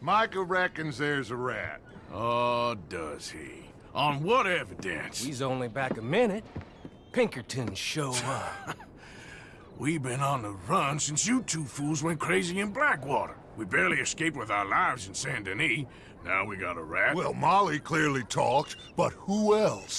Micah reckons there's a rat. Oh, does he? On what evidence? He's only back a minute. Pinkerton show up. We've been on the run since you two fools went crazy in Blackwater. We barely escaped with our lives in Saint Denis. Now we got a rat. Well, Molly clearly talked, but who else?